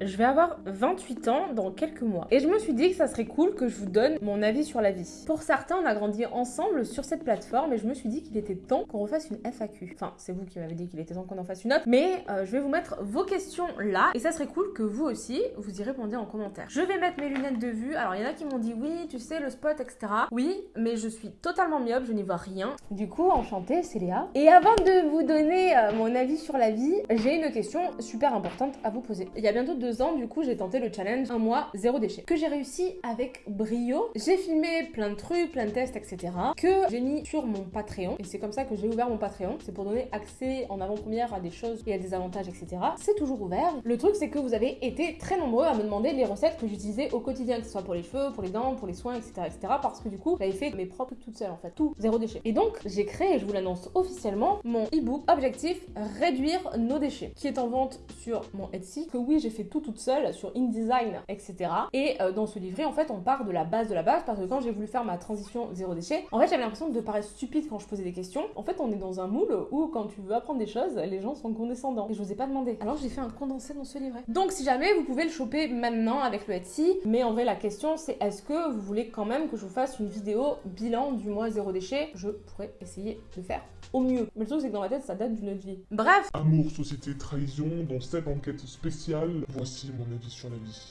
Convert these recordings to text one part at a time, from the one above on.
Je vais avoir 28 ans dans quelques mois. Et je me suis dit que ça serait cool que je vous donne mon avis sur la vie. Pour certains, on a grandi ensemble sur cette plateforme et je me suis dit qu'il était temps qu'on refasse une FAQ. Enfin, c'est vous qui m'avez dit qu'il était temps qu'on en fasse une autre. Mais euh, je vais vous mettre vos questions là. Et ça serait cool que vous aussi, vous y répondiez en commentaire. Je vais mettre mes lunettes de vue. Alors, il y en a qui m'ont dit oui, tu sais, le spot, etc. Oui, mais je suis totalement myope, je n'y vois rien. Du coup, enchantée, c'est Léa. Et avant de vous donner euh, mon avis sur la vie, j'ai une question super importante à vous poser. Il y a bientôt deux ans, du coup, j'ai tenté le challenge un mois zéro déchet que j'ai réussi avec brio. J'ai filmé plein de trucs, plein de tests, etc. que j'ai mis sur mon Patreon et c'est comme ça que j'ai ouvert mon Patreon. C'est pour donner accès en avant-première à des choses et à des avantages, etc. C'est toujours ouvert. Le truc, c'est que vous avez été très nombreux à me demander les recettes que j'utilisais au quotidien, que ce soit pour les cheveux, pour les dents, pour les soins, etc., etc. Parce que du coup, j'avais fait mes propres toutes seules en fait, tout zéro déchet. Et donc, j'ai créé, je vous l'annonce officiellement, mon e-book objectif réduire nos déchets, qui est en vente sur mon Etsy. Que oui, j'ai fait tout toute seule sur InDesign, etc. Et euh, dans ce livret, en fait, on part de la base de la base parce que quand j'ai voulu faire ma transition zéro déchet, en fait, j'avais l'impression de paraître stupide quand je posais des questions. En fait, on est dans un moule où quand tu veux apprendre des choses, les gens sont condescendants. Et je vous ai pas demandé. Alors j'ai fait un condensé dans ce livret. Donc si jamais vous pouvez le choper maintenant avec le Etsy, mais en vrai la question c'est est-ce que vous voulez quand même que je vous fasse une vidéo bilan du mois zéro déchet? Je pourrais essayer de faire au mieux. Mais le truc c'est que dans ma tête ça date d'une autre vie. Bref Amour, société, trahison, dans cette enquête spéciale, voici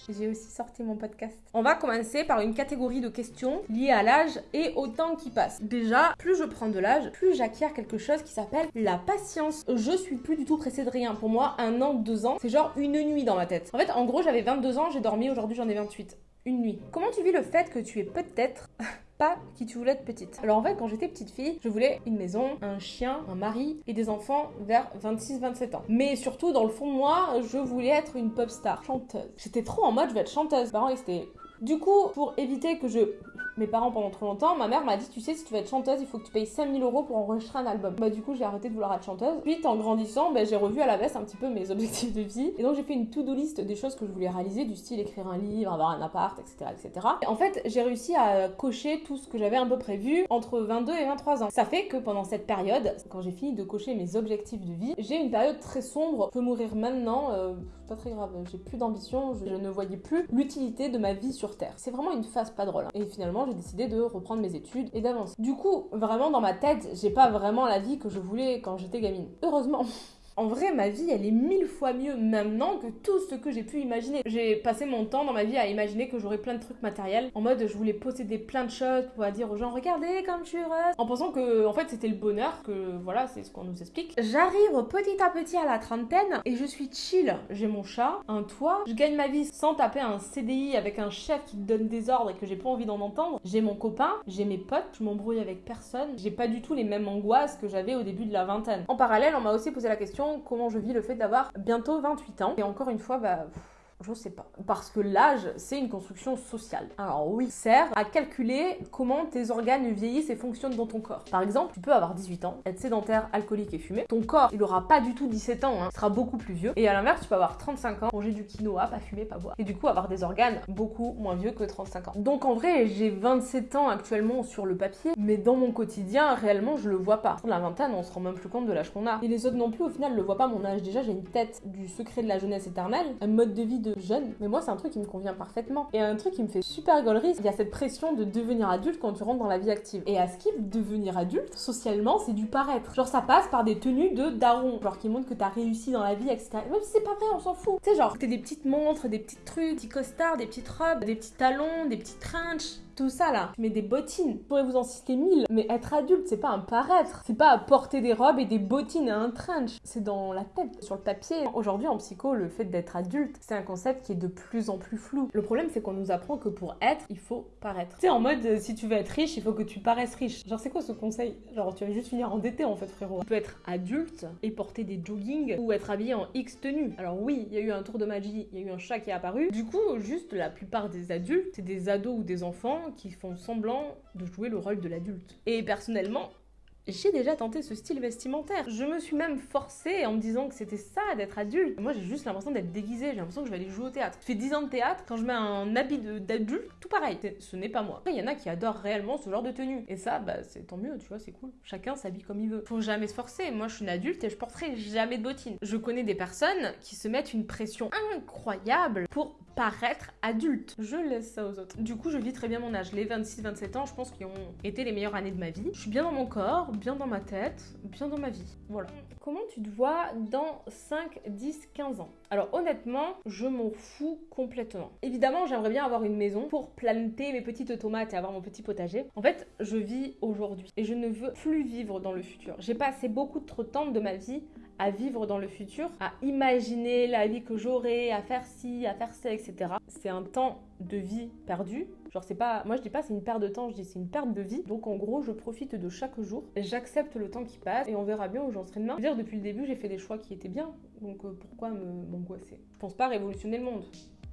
J'ai aussi sorti mon podcast. On va commencer par une catégorie de questions liées à l'âge et au temps qui passe. Déjà, plus je prends de l'âge, plus j'acquiers quelque chose qui s'appelle la patience. Je suis plus du tout pressée de rien. Pour moi, un an, deux ans, c'est genre une nuit dans ma tête. En fait, en gros, j'avais 22 ans, j'ai dormi, aujourd'hui j'en ai 28 une nuit. Comment tu vis le fait que tu es peut-être pas qui tu voulais être petite. Alors en fait, quand j'étais petite fille, je voulais une maison, un chien, un mari et des enfants vers 26-27 ans. Mais surtout, dans le fond moi, je voulais être une pop star, chanteuse. J'étais trop en mode, je vais être chanteuse. Mes parents, c'était du coup, pour éviter que je mes parents pendant trop longtemps, ma mère m'a dit tu sais si tu veux être chanteuse il faut que tu payes 5000 euros pour enregistrer un album. Bah du coup j'ai arrêté de vouloir être chanteuse. Puis en grandissant bah, j'ai revu à la baisse un petit peu mes objectifs de vie et donc j'ai fait une to-do list des choses que je voulais réaliser du style écrire un livre, avoir un appart, etc. etc. Et en fait j'ai réussi à cocher tout ce que j'avais un peu prévu entre 22 et 23 ans. Ça fait que pendant cette période, quand j'ai fini de cocher mes objectifs de vie, j'ai une période très sombre. Je peux mourir maintenant, euh, pas très grave, j'ai plus d'ambition, je, ne voyais plus l'utilité de ma vie sur Terre. C'est vraiment une phase pas drôle. Hein. Et finalement j'ai décidé de reprendre mes études et d'avancer. Du coup, vraiment dans ma tête, j'ai pas vraiment la vie que je voulais quand j'étais gamine. Heureusement. En vrai, ma vie, elle est mille fois mieux maintenant que tout ce que j'ai pu imaginer. J'ai passé mon temps dans ma vie à imaginer que j'aurais plein de trucs matériels. En mode, je voulais posséder plein de choses pour dire aux gens, regardez comme je suis heureuse. En pensant que, en fait, c'était le bonheur, que voilà, c'est ce qu'on nous explique. J'arrive petit à petit à la trentaine et je suis chill. J'ai mon chat, un toit, je gagne ma vie sans taper un CDI avec un chef qui donne des ordres et que j'ai pas envie d'en entendre. J'ai mon copain, j'ai mes potes, je m'embrouille avec personne. J'ai pas du tout les mêmes angoisses que j'avais au début de la vingtaine. En parallèle, on m'a aussi posé la question comment je vis le fait d'avoir bientôt 28 ans. Et encore une fois, bah... Je sais pas. Parce que l'âge, c'est une construction sociale. Alors oui, sert à calculer comment tes organes vieillissent et fonctionnent dans ton corps. Par exemple, tu peux avoir 18 ans, être sédentaire, alcoolique et fumer. Ton corps, il aura pas du tout 17 ans, hein, sera beaucoup plus vieux. Et à l'inverse, tu peux avoir 35 ans, manger du quinoa, pas fumer, pas boire. Et du coup, avoir des organes beaucoup moins vieux que 35 ans. Donc en vrai, j'ai 27 ans actuellement sur le papier, mais dans mon quotidien, réellement, je le vois pas. La vingtaine, on se rend même plus compte de l'âge qu'on a. Et les autres non plus, au final, le voient pas mon âge. Déjà, j'ai une tête du secret de la jeunesse éternelle, un mode de vie jeune, mais moi c'est un truc qui me convient parfaitement. Et un truc qui me fait super rigolerie, il y a cette pression de devenir adulte quand tu rentres dans la vie active. Et à Skip, devenir adulte, socialement, c'est du paraître. Genre ça passe par des tenues de daron, genre qui montrent que t'as réussi dans la vie, etc. si c'est pas vrai, on s'en fout. Tu sais, genre, t'es des petites montres, des petits trucs, des petits costards, des petites robes, des petits talons, des petits trenches tout ça là. Tu mets des bottines. Je pourrais vous en citer mille. Mais être adulte, c'est pas un paraître. C'est pas porter des robes et des bottines et un trench. C'est dans la tête, sur le papier. Aujourd'hui, en psycho, le fait d'être adulte, c'est un concept qui est de plus en plus flou. Le problème, c'est qu'on nous apprend que pour être, il faut paraître. Tu sais, en mode, euh, si tu veux être riche, il faut que tu paraisses riche. Genre, c'est quoi ce conseil? Genre, tu vas juste finir endetté en fait, frérot. Tu peux être adulte et porter des jogging ou être habillé en X tenue. Alors, oui, il y a eu un tour de magie, il y a eu un chat qui est apparu. Du coup, juste la plupart des adultes, c'est des ados ou des enfants qui font semblant de jouer le rôle de l'adulte. Et personnellement, j'ai déjà tenté ce style vestimentaire. Je me suis même forcée en me disant que c'était ça d'être adulte. Moi, j'ai juste l'impression d'être déguisée. J'ai l'impression que je vais aller jouer au théâtre. Je fais 10 ans de théâtre. Quand je mets un habit d'adulte, tout pareil. Ce n'est pas moi. Il y en a qui adorent réellement ce genre de tenue. Et ça, bah, c'est tant mieux, tu vois, c'est cool. Chacun s'habille comme il veut. Faut jamais se forcer. Moi, je suis une adulte et je porterai jamais de bottines. Je connais des personnes qui se mettent une pression incroyable pour paraître adulte. Je laisse ça aux autres. Du coup, je vis très bien mon âge. Les 26-27 ans, je pense qu'ils ont été les meilleures années de ma vie. Je suis bien dans mon corps, bien dans ma tête, bien dans ma vie. Voilà. Comment tu te vois dans 5, 10, 15 ans? Alors honnêtement, je m'en fous complètement. Évidemment, j'aimerais bien avoir une maison pour planter mes petites tomates et avoir mon petit potager. En fait, je vis aujourd'hui et je ne veux plus vivre dans le futur. J'ai passé beaucoup trop de temps de ma vie à vivre dans le futur, à imaginer la vie que j'aurai, à faire ci, à faire ça, etc. C'est un temps de vie perdu. C'est pas, moi je dis pas c'est une perte de temps, je dis c'est une perte de vie. Donc en gros je profite de chaque jour, j'accepte le temps qui passe et on verra bien où j'en serai demain. Je veux dire depuis le début j'ai fait des choix qui étaient bien, donc euh, pourquoi m'angoisser? Je pense pas révolutionner le monde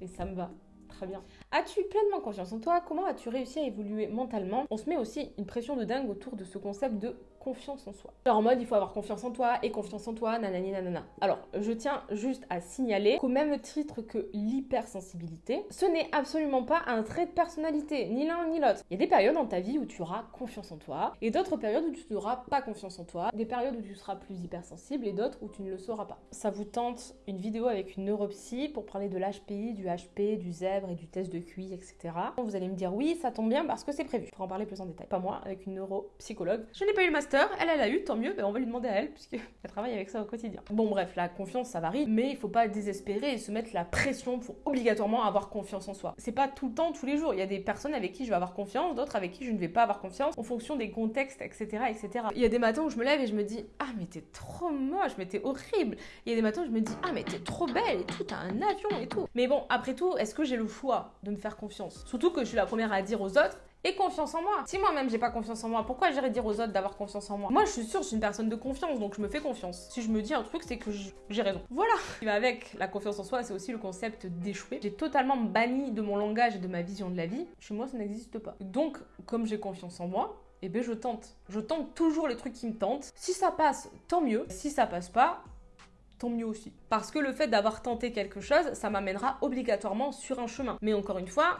et ça me va. Très bien. As-tu pleinement confiance en toi? Comment as-tu réussi à évoluer mentalement? On se met aussi une pression de dingue autour de ce concept de confiance en soi. Genre en mode il faut avoir confiance en toi et confiance en toi, nanani nanana. Alors je tiens juste à signaler qu'au même titre que l'hypersensibilité, ce n'est absolument pas un trait de personnalité, ni l'un ni l'autre. Il y a des périodes dans ta vie où tu auras confiance en toi et d'autres périodes où tu n'auras pas confiance en toi, des périodes où tu seras plus hypersensible et d'autres où tu ne le sauras pas. Ça vous tente une vidéo avec une neuropsy pour parler de l'HPI, du HP, du zèbre et du test de QI, etc. Vous allez me dire oui, ça tombe bien parce que c'est prévu. Pour en parler plus en détail. Pas moi, avec une neuropsychologue. Je n'ai pas eu le master elle, elle a eu, tant mieux, ben, on va lui demander à elle, puisqu'elle travaille avec ça au quotidien. Bon, bref, la confiance, ça varie, mais il faut pas désespérer et se mettre la pression pour obligatoirement avoir confiance en soi. C'est pas tout le temps, tous les jours. Il y a des personnes avec qui je vais avoir confiance, d'autres avec qui je ne vais pas avoir confiance, en fonction des contextes, etc., etc. Il y a des matins où je me lève et je me dis, ah, mais t'es trop moche, mais t'es horrible. Il y a des matins où je me dis, ah, mais t'es trop belle et tout, t'as un avion et tout. Mais bon, après tout, est-ce que j'ai le choix de me faire confiance? Surtout que je suis la première à dire aux autres, et confiance en moi. Si moi-même j'ai pas confiance en moi, pourquoi j'irais dire aux autres d'avoir confiance en moi? Moi je suis sûre, je suis une personne de confiance, donc je me fais confiance. Si je me dis un truc, c'est que j'ai raison. Voilà. qui va avec la confiance en soi, c'est aussi le concept d'échouer. J'ai totalement banni de mon langage et de ma vision de la vie. Chez moi, ça n'existe pas. Donc, comme j'ai confiance en moi, eh ben je tente. Je tente toujours les trucs qui me tentent. Si ça passe, tant mieux. Si ça passe pas, tant mieux aussi. Parce que le fait d'avoir tenté quelque chose, ça m'amènera obligatoirement sur un chemin. Mais encore une fois,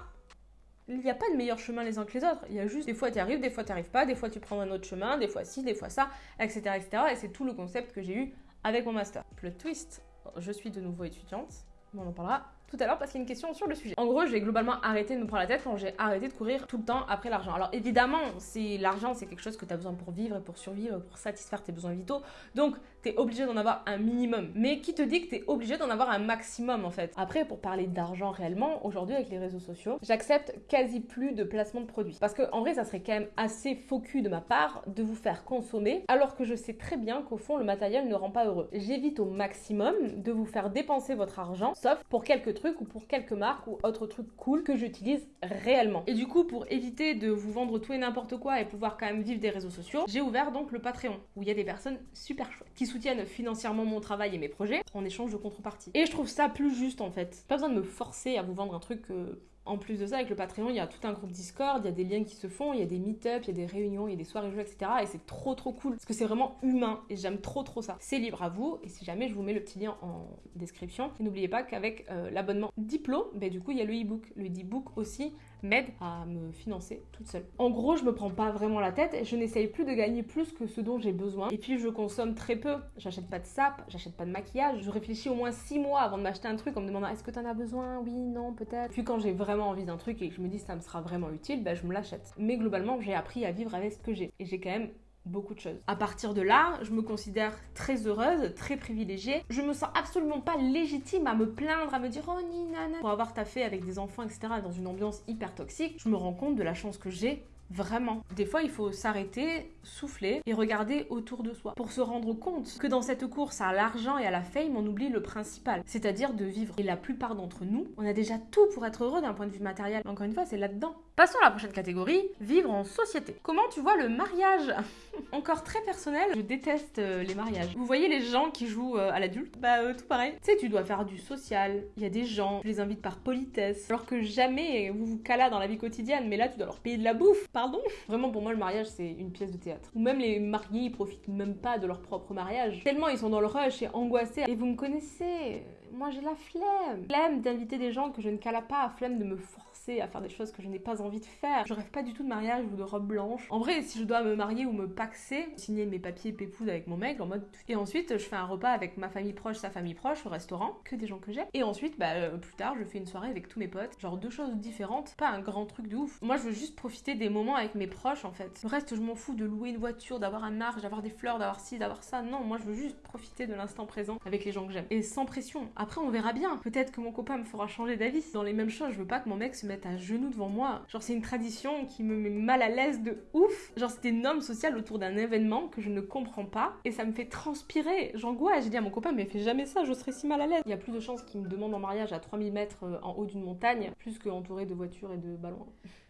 il n'y a pas de meilleur chemin les uns que les autres. Il y a juste des fois tu arrives, des fois tu arrives pas, des fois tu prends un autre chemin, des fois ci, des fois ça, etc. etc. Et c'est tout le concept que j'ai eu avec mon master. Plot twist, je suis de nouveau étudiante, on en parlera tout à l'heure parce qu'il y a une question sur le sujet. En gros, j'ai globalement arrêté de me prendre la tête quand j'ai arrêté de courir tout le temps après l'argent. Alors évidemment, c'est l'argent, c'est quelque chose que tu as besoin pour vivre et pour survivre, pour satisfaire tes besoins vitaux. Donc, tu es obligé d'en avoir un minimum. Mais qui te dit que tu es obligé d'en avoir un maximum en fait? Après, pour parler d'argent réellement, aujourd'hui avec les réseaux sociaux, j'accepte quasi plus de placement de produits. Parce que en vrai, ça serait quand même assez faux de ma part de vous faire consommer alors que je sais très bien qu'au fond, le matériel ne rend pas heureux. J'évite au maximum de vous faire dépenser votre argent, sauf pour quelques trucs ou pour quelques marques ou autres trucs cool que j'utilise réellement. Et du coup, pour éviter de vous vendre tout et n'importe quoi et pouvoir quand même vivre des réseaux sociaux, j'ai ouvert donc le Patreon où il y a des personnes super chouettes qui soutiennent financièrement mon travail et mes projets en échange de contrepartie. Et je trouve ça plus juste en fait. Pas besoin de me forcer à vous vendre un truc que en plus de ça, avec le Patreon, il y a tout un groupe Discord, il y a des liens qui se font, il y a des meet-up, il y a des réunions, il y a des soirées jeux, etc. Et c'est trop trop cool parce que c'est vraiment humain et j'aime trop trop ça. C'est libre à vous et si jamais je vous mets le petit lien en description. N'oubliez pas qu'avec euh, l'abonnement Diplo, ben, du coup il y a le e-book. Le e-book aussi m'aide à me financer toute seule. En gros, je me prends pas vraiment la tête, je n'essaye plus de gagner plus que ce dont j'ai besoin. Et puis je consomme très peu. J'achète pas de sap, j'achète pas de maquillage. Je réfléchis au moins 6 mois avant de m'acheter un truc en me demandant est-ce que t'en as besoin? Oui, non, peut-être. Puis quand j'ai vraiment envie d'un truc et que je me dis ça me sera vraiment utile, ben je me l'achète. Mais globalement, j'ai appris à vivre avec ce que j'ai. Et j'ai quand même beaucoup de choses. À partir de là, je me considère très heureuse, très privilégiée. Je me sens absolument pas légitime à me plaindre, à me dire oh ni nana. Pour avoir taffé avec des enfants, etc., dans une ambiance hyper toxique, je me rends compte de la chance que j'ai Vraiment. Des fois, il faut s'arrêter, souffler et regarder autour de soi pour se rendre compte que dans cette course à l'argent et à la fame, on oublie le principal, c'est-à-dire de vivre. Et la plupart d'entre nous, on a déjà tout pour être heureux d'un point de vue matériel. Encore une fois, c'est là-dedans Passons à la prochaine catégorie, vivre en société. Comment tu vois le mariage? Encore très personnel, je déteste euh, les mariages. Vous voyez les gens qui jouent euh, à l'adulte? Bah euh, tout pareil. Tu sais, tu dois faire du social, il y a des gens, tu les invites par politesse, alors que jamais vous vous calez dans la vie quotidienne, mais là tu dois leur payer de la bouffe, pardon? Vraiment pour moi le mariage c'est une pièce de théâtre. Ou même les mariés ils profitent même pas de leur propre mariage. Tellement ils sont dans le rush et angoissés. Et vous me connaissez, moi j'ai la flemme. Flemme d'inviter des gens que je ne cala pas, flemme de me forcer à faire des choses que je n'ai pas envie de faire. Je rêve pas du tout de mariage ou de robe blanche. En vrai, si je dois me marier ou me paxer, signer mes papiers pépouze avec mon mec en mode. Et ensuite, je fais un repas avec ma famille proche, sa famille proche au restaurant, que des gens que j'aime. Et ensuite, bah, euh, plus tard, je fais une soirée avec tous mes potes. Genre deux choses différentes, pas un grand truc de ouf. Moi, je veux juste profiter des moments avec mes proches en fait. Le reste, je m'en fous de louer une voiture, d'avoir un arche, d'avoir des fleurs, d'avoir ci, d'avoir ça. Non, moi, je veux juste profiter de l'instant présent avec les gens que j'aime. Et sans pression. Après, on verra bien. Peut-être que mon copain me fera changer d'avis. Dans les mêmes choses, je veux pas que mon mec se mette à genoux devant moi. Genre, c'est une tradition qui me met mal à l'aise de ouf. Genre, c'était une norme sociale autour d'un événement que je ne comprends pas et ça me fait transpirer. J'angoisse. J'ai dit à mon copain, mais fais jamais ça, je serais si mal à l'aise. Il y a plus de chances qu'il me demande en mariage à 3000 mètres euh, en haut d'une montagne, plus qu'entouré de voitures et de ballons.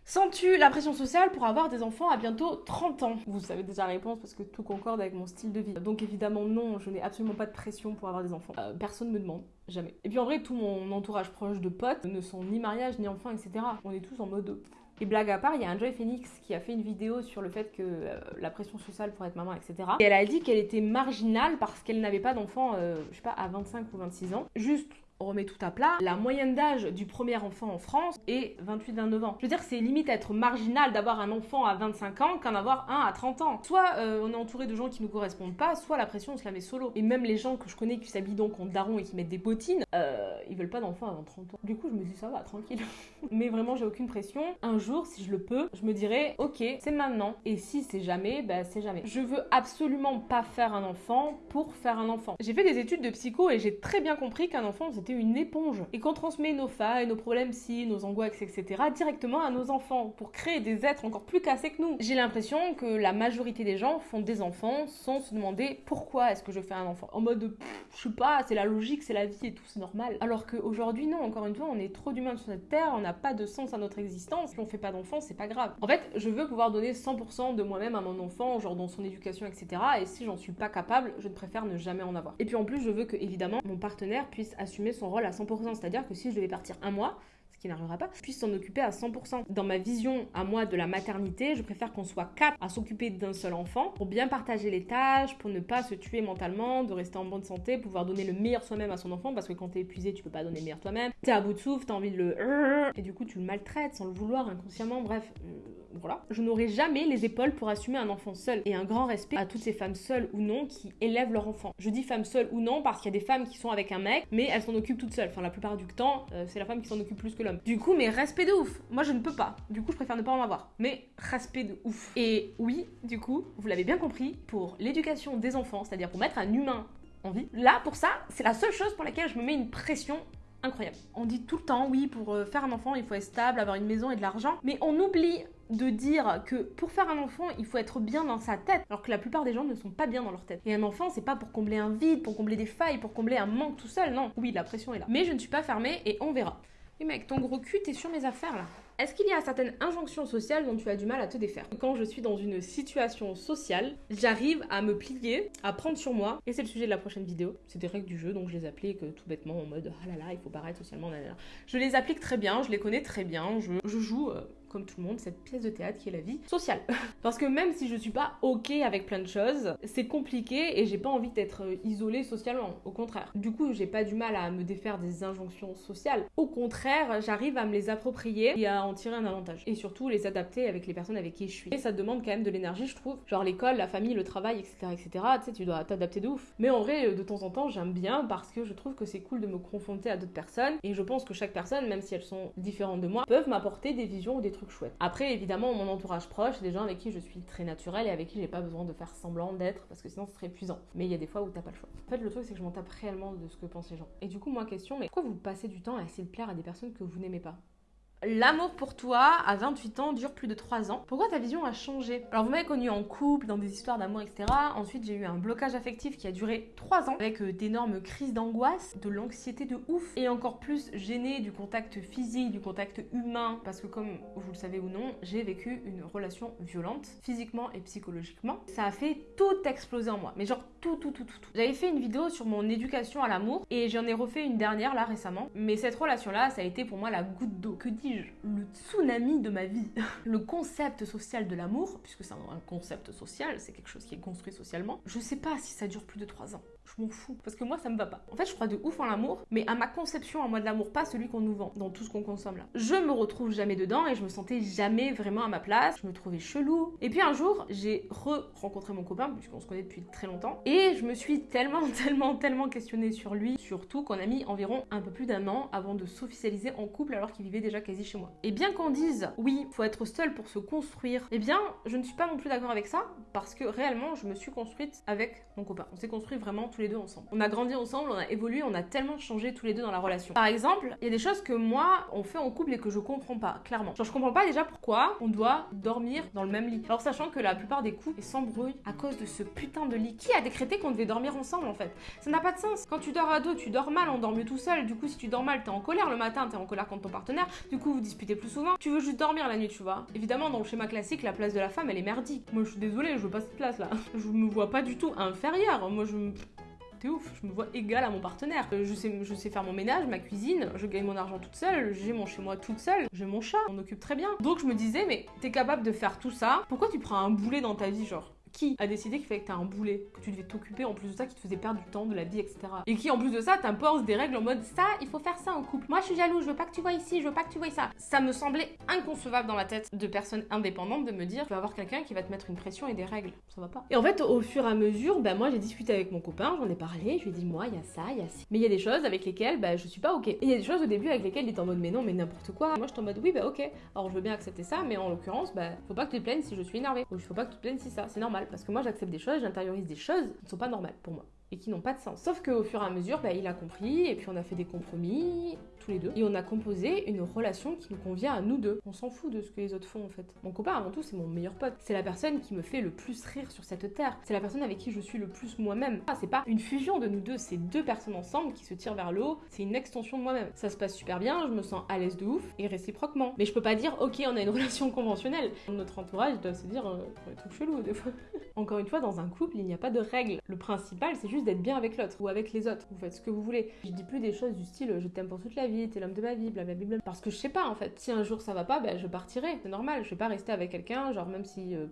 Sens-tu la pression sociale pour avoir des enfants à bientôt 30 ans? Vous savez déjà la réponse parce que tout concorde avec mon style de vie. Donc évidemment non, je n'ai absolument pas de pression pour avoir des enfants. Euh, personne me demande, jamais. Et puis en vrai, tout mon entourage proche de potes ne sont ni mariage, ni enfants, etc. On est tous en mode... Et blague à part, il y a un Joy Phoenix qui a fait une vidéo sur le fait que euh, la pression sociale pour être maman, etc. Et elle a dit qu'elle était marginale parce qu'elle n'avait pas d'enfant, euh, je sais pas, à 25 ou 26 ans. Juste on remet tout à plat. La moyenne d'âge du premier enfant en France est 28-29 ans. Je veux dire, c'est limite être marginal d'avoir un enfant à 25 ans qu'en avoir un à 30 ans. Soit euh, on est entouré de gens qui nous correspondent pas, soit la pression on se la met solo. Et même les gens que je connais qui s'habillent donc en daron et qui mettent des bottines, euh, ils veulent pas d'enfant avant 30 ans. Du coup, je me dis ça va, tranquille. Mais vraiment, j'ai aucune pression. Un jour, si je le peux, je me dirais, ok, c'est maintenant. Et si c'est jamais, bah c'est jamais. Je veux absolument pas faire un enfant pour faire un enfant. J'ai fait des études de psycho et j'ai très bien compris qu'un enfant, une éponge et qu'on transmet nos failles, nos problèmes si, nos angoisses, etc. directement à nos enfants pour créer des êtres encore plus cassés que nous. J'ai l'impression que la majorité des gens font des enfants sans se demander pourquoi est-ce que je fais un enfant. En mode, je sais pas, c'est la logique, c'est la vie et tout, c'est normal. Alors qu'aujourd'hui, non, encore une fois, on est trop d'humains sur cette terre, on n'a pas de sens à notre existence. Si on fait pas d'enfant, c'est pas grave. En fait, je veux pouvoir donner 100% de moi-même à mon enfant, genre dans son éducation, etc. Et si j'en suis pas capable, je préfère ne jamais en avoir. Et puis en plus, je veux que, évidemment, mon partenaire puisse assumer son rôle à 100%. C'est-à-dire que si je devais partir un mois, ce qui n'arrivera pas, puisse s'en occuper à 100%. Dans ma vision à moi de la maternité, je préfère qu'on soit quatre à s'occuper d'un seul enfant pour bien partager les tâches, pour ne pas se tuer mentalement, de rester en bonne santé, pouvoir donner le meilleur soi-même à son enfant parce que quand t'es épuisé, tu peux pas donner le meilleur toi-même. T'es à bout de souffle, t'as envie de le et du coup tu le maltraites sans le vouloir inconsciemment. Bref, euh, voilà. Je n'aurai jamais les épaules pour assumer un enfant seul et un grand respect à toutes ces femmes seules ou non qui élèvent leur enfant. Je dis femmes seules ou non parce qu'il y a des femmes qui sont avec un mec mais elles s'en occupent toutes seules. Enfin la plupart du temps, euh, c'est la femme qui s'en occupe plus que l'homme. Du coup, mais respect de ouf. Moi je ne peux pas. Du coup, je préfère ne pas en avoir. Mais respect de ouf. Et oui, du coup, vous l'avez bien compris, pour l'éducation des enfants, c'est-à-dire pour mettre un humain en vie, là pour ça, c'est la seule chose pour laquelle je me mets une pression incroyable. On dit tout le temps, oui, pour euh, faire un enfant, il faut être stable, avoir une maison et de l'argent, mais on oublie de dire que pour faire un enfant, il faut être bien dans sa tête, alors que la plupart des gens ne sont pas bien dans leur tête. Et un enfant, c'est pas pour combler un vide, pour combler des failles, pour combler un manque tout seul, non. Oui, la pression est là. Mais je ne suis pas fermée et on verra. Oui mec, ton gros cul, t'es sur mes affaires là. Est-ce qu'il y a certaines injonctions sociales dont tu as du mal à te défaire Quand je suis dans une situation sociale, j'arrive à me plier, à prendre sur moi, et c'est le sujet de la prochaine vidéo. C'est des règles du jeu, donc je les applique tout bêtement en mode ah là là, il faut paraître socialement. Je les applique très bien, je les connais très bien, je, je joue. Euh, comme tout le monde, cette pièce de théâtre qui est la vie sociale. Parce que même si je suis pas ok avec plein de choses, c'est compliqué et j'ai pas envie d'être euh, isolée socialement. Au contraire. Du coup, j'ai pas du mal à me défaire des injonctions sociales. Au contraire, j'arrive à me les approprier et à en tirer un avantage. Et surtout, les adapter avec les personnes avec qui je suis. Et ça demande quand même de l'énergie, je trouve. Genre l'école, la famille, le travail, etc. etc. Tu sais, tu dois t'adapter de ouf. Mais en vrai, de temps en temps, j'aime bien parce que je trouve que c'est cool de me confronter à d'autres personnes. Et je pense que chaque personne, même si elles sont différentes de moi, peuvent m'apporter des visions ou des trucs Après, évidemment, mon entourage proche, c'est des gens avec qui je suis très naturelle et avec qui j'ai pas besoin de faire semblant d'être parce que sinon ce serait épuisant. Mais il y a des fois où t'as pas le choix. En fait, le truc, c'est que je m'en tape réellement de ce que pensent les gens. Et du coup, moi, question, mais pourquoi vous passez du temps à essayer de plaire à des personnes que vous n'aimez pas? L'amour pour toi à 28 ans dure plus de 3 ans. Pourquoi ta vision a changé? Alors vous m'avez connu en couple, dans des histoires d'amour, etc. Ensuite j'ai eu un blocage affectif qui a duré 3 ans avec euh, d'énormes crises d'angoisse, de l'anxiété de ouf et encore plus gêné du contact physique, du contact humain parce que comme vous le savez ou non, j'ai vécu une relation violente physiquement et psychologiquement. Ça a fait tout exploser en moi, mais genre J'avais fait une vidéo sur mon éducation à l'amour et j'en ai refait une dernière là récemment. Mais cette relation-là, ça a été pour moi la goutte d'eau. Que dis-je? Le tsunami de ma vie. le concept social de l'amour, puisque c'est un concept social, c'est quelque chose qui est construit socialement. Je sais pas si ça dure plus de 3 ans. Je m'en fous. Parce que moi, ça me va pas. En fait, je crois de ouf en l'amour, mais à ma conception en moi de l'amour, pas celui qu'on nous vend dans tout ce qu'on consomme là. Je me retrouve jamais dedans et je me sentais jamais vraiment à ma place. Je me trouvais chelou. Et puis un jour, j'ai re-rencontré mon copain, puisqu'on se connaît depuis très longtemps. Et je me suis tellement, tellement, tellement questionnée sur lui, surtout qu'on a mis environ un peu plus d'un an avant de s'officialiser en couple alors qu'il vivait déjà quasi chez moi. Et bien qu'on dise, oui, faut être seul pour se construire, eh bien, je ne suis pas non plus d'accord avec ça, parce que réellement, je me suis construite avec mon copain. On s'est construit vraiment les deux ensemble. On a grandi ensemble, on a évolué, on a tellement changé tous les deux dans la relation. Par exemple, il y a des choses que moi, on fait en couple et que je comprends pas, clairement. Genre, je comprends pas déjà pourquoi on doit dormir dans le même lit. Alors, sachant que la plupart des couples s'embrouillent à cause de ce putain de lit. Qui a décrété qu'on devait dormir ensemble en fait? Ça n'a pas de sens. Quand tu dors à deux, tu dors mal, on dort mieux tout seul. Du coup, si tu dors mal, t'es en colère le matin, t'es en colère contre ton partenaire. Du coup, vous disputez plus souvent. Tu veux juste dormir la nuit, tu vois. Évidemment, dans le schéma classique, la place de la femme, elle est merdique. Moi, je suis désolée, je veux pas cette place là. Je me vois pas du tout inférieure. Moi, je me Ouf, je me vois égale à mon partenaire. Je sais, je sais faire mon ménage, ma cuisine, je gagne mon argent toute seule, j'ai mon chez moi toute seule, j'ai mon chat, on occupe très bien. Donc je me disais, mais t'es capable de faire tout ça, pourquoi tu prends un boulet dans ta vie, genre? Qui a décidé qu'il fallait que t'aies un boulet, que tu devais t'occuper en plus de ça, qui te faisait perdre du temps, de la vie, etc. Et qui en plus de ça t'impose des règles en mode ça, il faut faire ça en couple. Moi je suis jaloux, je veux pas que tu vois ici, je veux pas que tu vois ça. Ça me semblait inconcevable dans ma tête de personne indépendante de me dire tu vas avoir quelqu'un qui va te mettre une pression et des règles. Ça va pas. Et en fait, au fur et à mesure, ben moi j'ai discuté avec mon copain, j'en ai parlé, je lui ai dit moi il y a ça, il y a ci. Mais il y a des choses avec lesquelles ben, je suis pas ok. Et il y a des choses au début avec lesquelles il est en mode mais non, mais n'importe quoi. Moi je suis en mode oui, bah ok. Alors je veux bien accepter ça, mais en l'occurrence, bah faut pas que tu te plaignes si je suis énervée. Ou faut pas que tu te plaignes si ça. C'est normal parce que moi j'accepte des choses, j'intériorise des choses qui ne sont pas normales pour moi et qui n'ont pas de sens. Sauf qu'au fur et à mesure, bah, il a compris, et puis on a fait des compromis, tous les deux, et on a composé une relation qui nous convient à nous deux. On s'en fout de ce que les autres font en fait. Mon copain, avant tout, c'est mon meilleur pote. C'est la personne qui me fait le plus rire sur cette terre. C'est la personne avec qui je suis le plus moi-même. Ah, c'est pas une fusion de nous deux, c'est deux personnes ensemble qui se tirent vers le haut. C'est une extension de moi-même. Ça se passe super bien, je me sens à l'aise de ouf, et réciproquement. Mais je peux pas dire, ok, on a une relation conventionnelle. Notre entourage doit se dire, euh, des trucs chelous des fois. Encore une fois, dans un couple, il n'y a pas de règles. Le principal, c'est juste d'être bien avec l'autre ou avec les autres. Vous faites ce que vous voulez. Je dis plus des choses du style je t'aime pour toute la vie, t'es l'homme de ma vie, blablabla. Parce que je sais pas en fait. Si un jour ça va pas, ben je partirai. C'est normal. Je vais pas rester avec quelqu'un, genre même si. euh,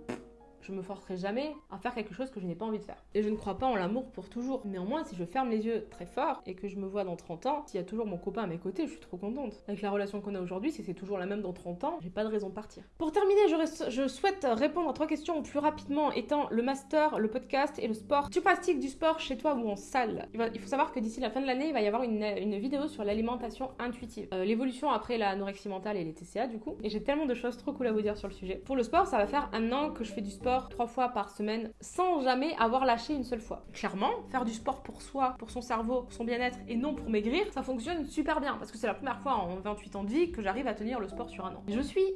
je me forcerai jamais à faire quelque chose que je n'ai pas envie de faire. Et je ne crois pas en l'amour pour toujours. Néanmoins, si je ferme les yeux très fort et que je me vois dans 30 ans, s'il y a toujours mon copain à mes côtés, je suis trop contente. Avec la relation qu'on a aujourd'hui, si c'est toujours la même dans 30 ans, j'ai pas de raison de partir. Pour terminer, je, souhaite répondre à trois questions plus rapidement, étant le master, le podcast et le sport. Tu pratiques du sport chez toi ou en salle? Il, faut savoir que d'ici la fin de l'année, il va y avoir une, une vidéo sur l'alimentation intuitive. Euh, L'évolution après l'anorexie mentale et les TCA du coup. Et j'ai tellement de choses trop cool à vous dire sur le sujet. Pour le sport, ça va faire un an que je fais du sport trois fois par semaine sans jamais avoir lâché une seule fois. Clairement, faire du sport pour soi, pour son cerveau, pour son bien-être et non pour maigrir, ça fonctionne super bien parce que c'est la première fois en 28 ans de vie que j'arrive à tenir le sport sur un an. Je suis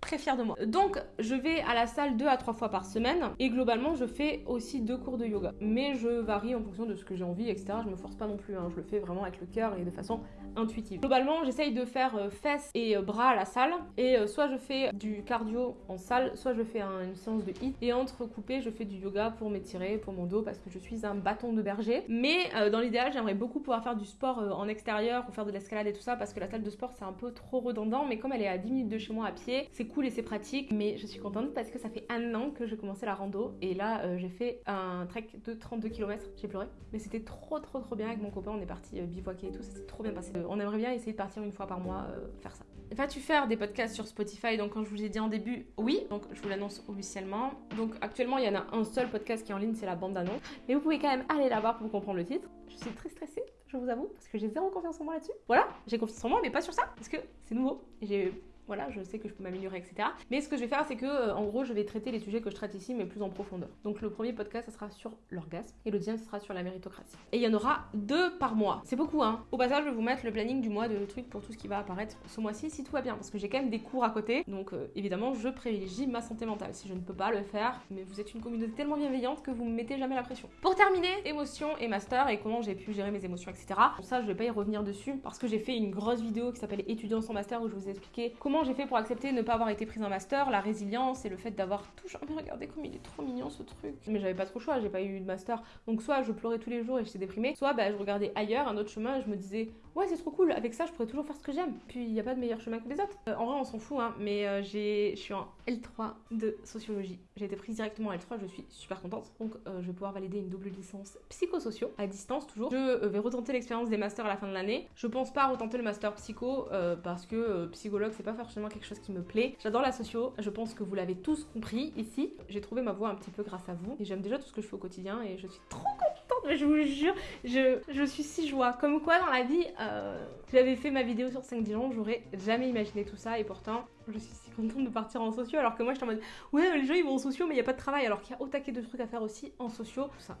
très fière de moi. Donc, je vais à la salle deux à trois fois par semaine et globalement, je fais aussi deux cours de yoga. Mais je varie en fonction de ce que j'ai envie, etc. Je me force pas non plus, hein. je le fais vraiment avec le cœur et de façon intuitive. Globalement, j'essaye de faire euh, fesses et euh, bras à la salle et euh, soit je fais du cardio en salle, soit je fais un- une séance de hit et entrecoupé, je fais du yoga pour m'étirer, pour mon dos parce que je suis un bâton de berger. Mais dans l'idéal, j'aimerais beaucoup pouvoir faire du sport en extérieur ou faire de l'escalade et tout ça parce que la salle de sport c'est un peu trop redondant. Mais comme elle est à 10 minutes de chez moi à pied, c'est cool et c'est pratique. Mais je suis contente parce que ça fait un an que j'ai commencé la rando et là j'ai fait un trek de 32 km. J'ai pleuré, mais c'était trop trop trop bien avec mon copain. On est parti bivouaquer et tout, ça s'est trop bien passé. On aimerait bien essayer de partir une fois par mois euh, faire ça. Vas-tu faire des podcasts sur Spotify? Donc, comme je vous ai dit en début, oui. Donc, je vous l'annonce officiellement. Donc, actuellement, il y en a un seul podcast qui est en ligne, c'est la bande d'annonce. Mais vous pouvez quand même aller la voir pour comprendre le titre. Je suis très stressée, je vous avoue, parce que j'ai zéro confiance en moi là-dessus. Voilà, j'ai confiance en moi, mais pas sur ça, parce que c'est nouveau. J'ai Voilà, je sais que je peux m'améliorer, etc. Mais ce que je vais faire, c'est que, euh, en gros, je vais traiter les sujets que je traite ici, mais plus en profondeur. Donc le premier podcast, ça sera sur l'orgasme et le deuxième, ce sera sur la méritocratie. Et il y en aura deux par mois. C'est beaucoup, hein. Au passage, je vais vous mettre le planning du mois de trucs pour tout ce qui va apparaître ce mois-ci, si tout va bien, parce que j'ai quand même des cours à côté. Donc euh, évidemment, je privilégie ma santé mentale. Si je ne peux pas le faire, mais vous êtes une communauté tellement bienveillante que vous me mettez jamais la pression. Pour terminer, émotions et master et comment j'ai pu gérer mes émotions, etc. Bon, ça, je vais pas y revenir dessus parce que j'ai fait une grosse vidéo qui s'appelle Étudiants sans master où je vous ai expliqué comment j'ai fait pour accepter ne pas avoir été prise en master, la résilience et le fait d'avoir toujours. Mais regardez comme il est trop mignon ce truc. Mais j'avais pas trop le choix, j'ai pas eu de master. Donc soit je pleurais tous les jours et j'étais déprimée, soit bah, je regardais ailleurs un autre chemin et je me disais ouais c'est trop cool, avec ça je pourrais toujours faire ce que j'aime. Puis il n'y a pas de meilleur chemin que les autres. Euh, en vrai on s'en fout hein, mais euh, j'ai, je suis en L3 de sociologie. J'ai été prise directement en L3, je suis super contente. Donc euh, je vais pouvoir valider une double licence psychosociaux à distance toujours. Je euh, vais retenter l'expérience des masters à la fin de l'année. Je pense pas retenter le master psycho euh, parce que psychologue c'est pas forcément quelque chose qui me plaît. J'adore la socio, je pense que vous l'avez tous compris ici. J'ai trouvé ma voie un petit peu grâce à vous et j'aime déjà tout ce que je fais au quotidien et je suis trop contente, je vous jure, je, suis si joie. Comme quoi dans la vie, euh, j'avais fait ma vidéo sur 5 Dijon, j'aurais jamais imaginé tout ça et pourtant je suis si contente de partir en socio alors que moi j'étais en mode ouais les gens ils vont en socio mais il y a pas de travail alors qu'il y a au taquet de trucs à faire aussi en ça.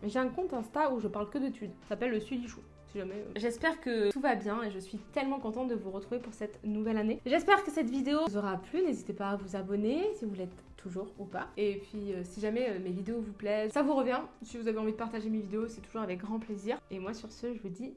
Mais j'ai un compte Insta où je parle que d'études, ça s'appelle le Sudichou. Jamais. euh. J'espère que tout va bien et je suis tellement contente de vous retrouver pour cette nouvelle année. J'espère que cette vidéo vous aura plu. N'hésitez pas à vous abonner si vous l'êtes toujours ou pas. Et puis euh, si jamais euh, mes vidéos vous plaisent, ça vous revient. Si vous avez envie de partager mes vidéos, c'est toujours avec grand plaisir. Et moi sur ce, je vous dis